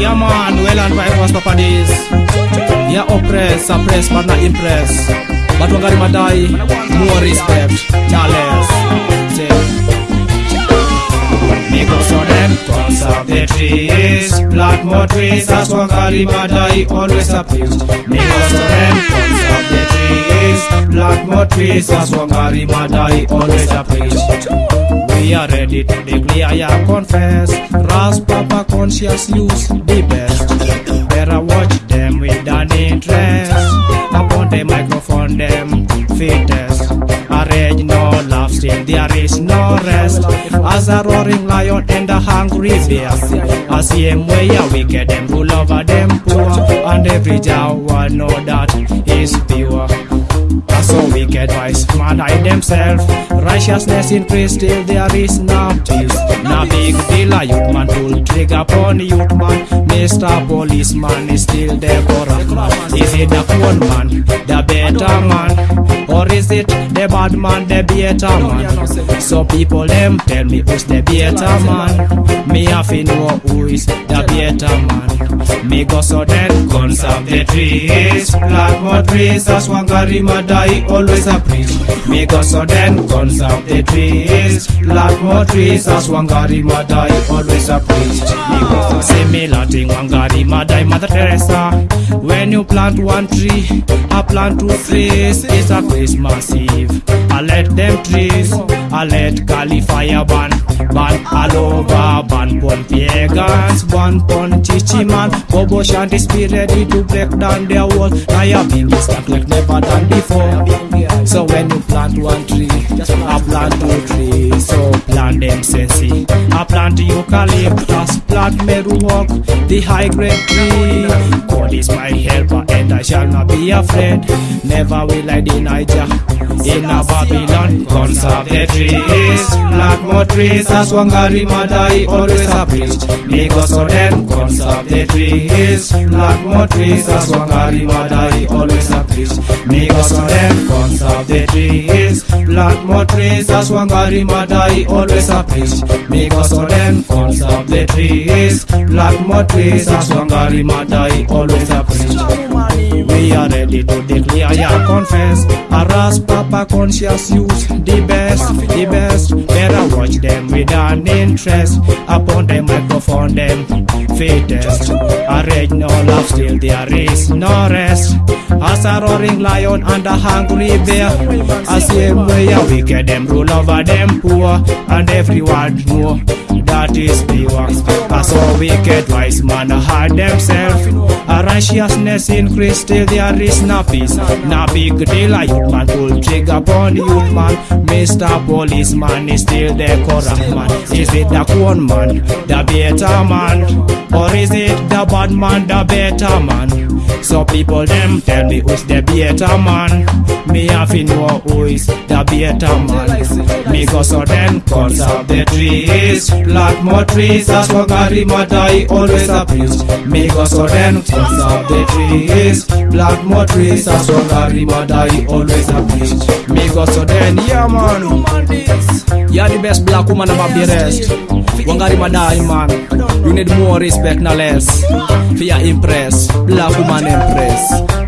Yeah man, well and right was Papa Days. Yeah oppress, suppress but not impress. But wangari maathai, more respect, not less. Say. Make us on them, conserve the trees Plant more trees, as Wangari Maathai always a preach Make us on them, conserve the trees Plant more trees, as Wangari Maathai always a preach We are ready to declare, yeah, confess. Ras Papa conscious use the best. Better watch them with an interest. Upon the microphone, them fittest Arrange no love, still there is no rest. As a roaring lion and a hungry bear. A same way a wicked them rule over them poor. And every Jawa know that is pure Wicked wise man hide themselves Righteousness increase till there is no peace No big deal a youth man pull trigger upon youth man. Mr. Policeman is still there the corrupt man. Is it the poor man, the better man? Or is it the bad man, the better man? So people them tell me who's the better man? Me have to know who is the better man Me go so then conserve the trees. Plant more trees as Wangari Maathai always a preach. Me go so then conserve the trees. Plant more trees as Wangari Maathai always a preach. Me go so similar thing Wangari Maathai Mother Teresa. When you plant one tree I plant two trees. It's a Christmas Eve. I let them trees I let Cali fire Ban all over Ban pon pagans Ban pon chichi man. Bobo Shanti be ready to break down their wall. Now you been stuck like never done before. So when you plant one tree I plant two trees. So plant them sensi I plant eucalyptus Plant meruok The high grade tree. God is my helper and I shall not be afraid. Never will I deny Jah in a Babylon, conserve the trees. Plant more trees as Wangari Madai always a preach. Make us so then conserve the trees. Plant more trees as Wangari Madai always a preach. Make us so then conserve the trees. Plant more trees as Wangari Madai always a preach. Make us so then conserve the trees. Plant more trees as Wangari Madai always a preach. Ready to declare, yeah, confess. Aras Papa conscious use the best, the best. Better watch them with an interest. Upon the microphone, them fittest. Arrange no love, still there is no rest. As a roaring lion and a hungry bear. A same way a wicked them rule over them poor. And everyone know that is the pure. Wicked wise man hide themselves. A righteousness increase till there is no peace. No big deal a youth man pull trigger upon the youth man. Mr. Policeman is still the corrupt man. Is it the corn man, the better man? Or is it the bad man, the better man? So people them tell me who's the better man. Me have to know who is the better man. Me go so then conserve the trees. Plant more trees as Wangari Maathai always a preach. Me go so then conserve the trees. Plant more trees as Wangari Maathai always a preach. Me go so then yeah man. You're the best black woman above the rest. Wangari Maathai man. You need more respect, no less. For your impress, black woman impress.